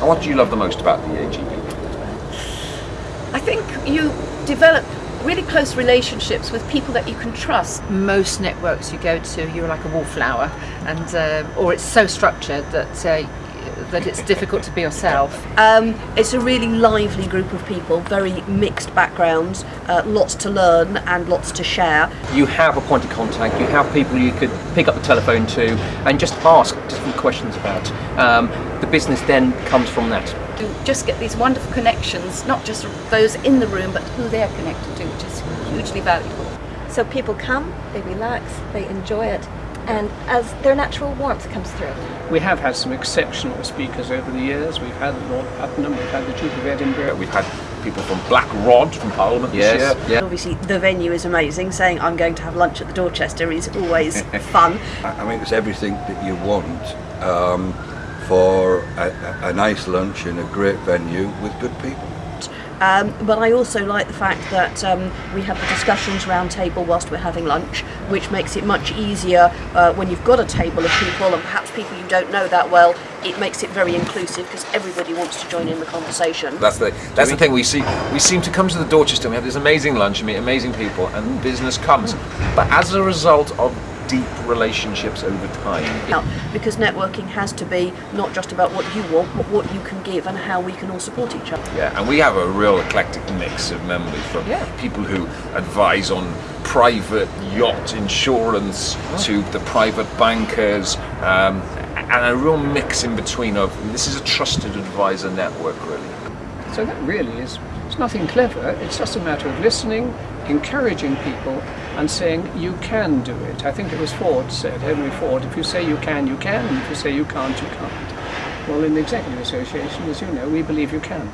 And what do you love the most about the AGP? I think you develop really close relationships with people that you can trust. Most networks you go to, you're like a wallflower, and uh, or it's so structured that uh, that it's difficult to be yourself. Um, it's a really lively group of people, very mixed backgrounds, uh, lots to learn and lots to share. You have a point of contact, you have people you could pick up the telephone to and just ask different questions about. Um, the business then comes from that. You just get these wonderful connections, not just those in the room, but who they're connected to, which is hugely valuable. So people come, they relax, they enjoy it, and as their natural warmth comes through. We have had some exceptional speakers over the years. We've had Lord Puttnam, we've had the Duke of Edinburgh. We've had people from Black Rod from Parliament yes, this year. Yeah. Obviously, the venue is amazing. Saying I'm going to have lunch at the Dorchester is always fun. I mean, it's everything that you want um, for a, a nice lunch in a great venue with good people. Um, but I also like the fact that um, we have the discussions round table whilst we're having lunch, which makes it much easier uh, when you've got a table of people and perhaps people you don't know that well. It makes it very inclusive because everybody wants to join in the conversation. That's the that's the thing we see. We seem to come to the Dorchester. We have this amazing lunch and meet amazing people, and business comes. But as a result of deep relationships over time. Because networking has to be not just about what you want, but what you can give and how we can all support each other. Yeah, and we have a real eclectic mix of members from yeah. people who advise on private yacht insurance oh. to the private bankers, um, and a real mix in between of this is a trusted advisor network really. So that really is it's nothing clever, it's just a matter of listening, encouraging people and saying you can do it. I think it was Ford said, Henry Ford, if you say you can, you can, and if you say you can't, you can't. Well, in the Executive Association, as you know, we believe you can.